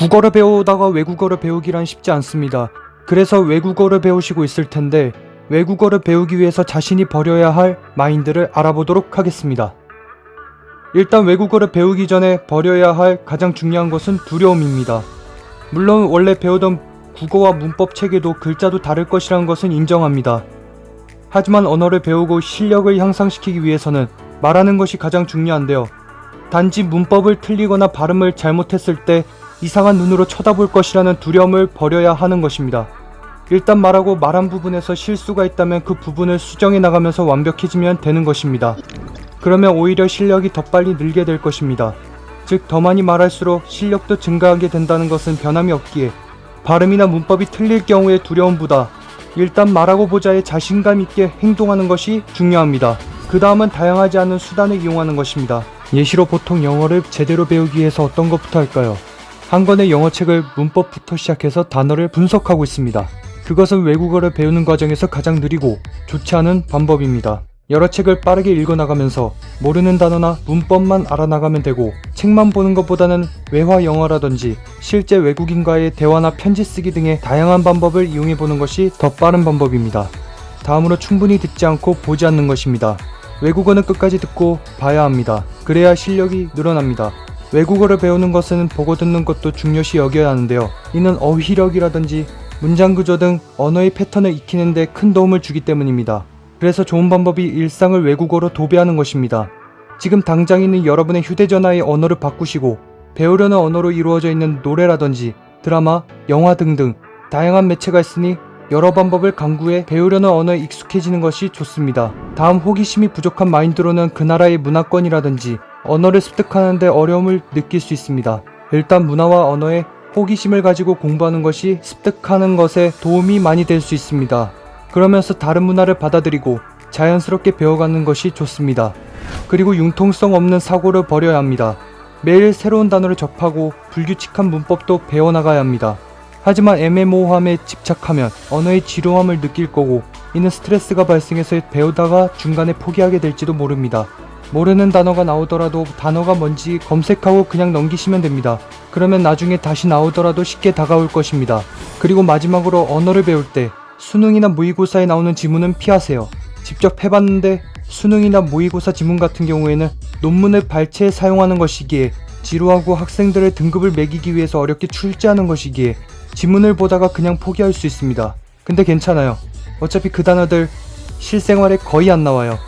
국어를 배우다가 외국어를 배우기란 쉽지 않습니다. 그래서 외국어를 배우시고 있을 텐데 외국어를 배우기 위해서 자신이 버려야 할 마인드를 알아보도록 하겠습니다. 일단 외국어를 배우기 전에 버려야 할 가장 중요한 것은 두려움입니다. 물론 원래 배우던 국어와 문법 체계도 글자도 다를 것이라는 것은 인정합니다. 하지만 언어를 배우고 실력을 향상시키기 위해서는 말하는 것이 가장 중요한데요. 단지 문법을 틀리거나 발음을 잘못했을 때 이상한 눈으로 쳐다볼 것이라는 두려움을 버려야 하는 것입니다. 일단 말하고 말한 부분에서 실수가 있다면 그 부분을 수정해 나가면서 완벽해지면 되는 것입니다. 그러면 오히려 실력이 더 빨리 늘게 될 것입니다. 즉, 더 많이 말할수록 실력도 증가하게 된다는 것은 변함이 없기에 발음이나 문법이 틀릴 경우의 두려움보다 일단 말하고 보자에 자신감 있게 행동하는 것이 중요합니다. 그 다음은 다양하지 않은 수단을 이용하는 것입니다. 예시로 보통 영어를 제대로 배우기 위해서 어떤 것부터 할까요? 한 권의 영어책을 문법부터 시작해서 단어를 분석하고 있습니다. 그것은 외국어를 배우는 과정에서 가장 느리고 좋지 않은 방법입니다. 여러 책을 빠르게 읽어나가면서 모르는 단어나 문법만 알아나가면 되고 책만 보는 것보다는 외화 영어라든지 실제 외국인과의 대화나 편지 쓰기 등의 다양한 방법을 이용해 보는 것이 더 빠른 방법입니다. 다음으로 충분히 듣지 않고 보지 않는 것입니다. 외국어는 끝까지 듣고 봐야 합니다. 그래야 실력이 늘어납니다. 외국어를 배우는 것은 보고 듣는 것도 중요시 여겨야 하는데요. 이는 어휘력이라든지 문장 구조 등 언어의 패턴을 익히는 데 큰 도움을 주기 때문입니다. 그래서 좋은 방법이 일상을 외국어로 도배하는 것입니다. 지금 당장 있는 여러분의 휴대전화의 언어를 바꾸시고 배우려는 언어로 이루어져 있는 노래라든지 드라마, 영화 등등 다양한 매체가 있으니 여러 방법을 강구해 배우려는 언어에 익숙해지는 것이 좋습니다. 다음 호기심이 부족한 마인드로는 그 나라의 문화권이라든지 언어를 습득하는데 어려움을 느낄 수 있습니다. 일단 문화와 언어에 호기심을 가지고 공부하는 것이 습득하는 것에 도움이 많이 될 수 있습니다. 그러면서 다른 문화를 받아들이고 자연스럽게 배워가는 것이 좋습니다. 그리고 융통성 없는 사고를 버려야 합니다. 매일 새로운 단어를 접하고 불규칙한 문법도 배워나가야 합니다. 하지만 애매모호함에 집착하면 언어의 지루함을 느낄 거고 이는 스트레스가 발생해서 배우다가 중간에 포기하게 될지도 모릅니다. 모르는 단어가 나오더라도 단어가 뭔지 검색하고 그냥 넘기시면 됩니다. 그러면 나중에 다시 나오더라도 쉽게 다가올 것입니다. 그리고 마지막으로 언어를 배울 때 수능이나 모의고사에 나오는 지문은 피하세요. 직접 해봤는데 수능이나 모의고사 지문 같은 경우에는 논문을 발췌해 사용하는 것이기에 지루하고 학생들의 등급을 매기기 위해서 어렵게 출제하는 것이기에 지문을 보다가 그냥 포기할 수 있습니다. 근데 괜찮아요. 어차피 그 단어들 실생활에 거의 안 나와요.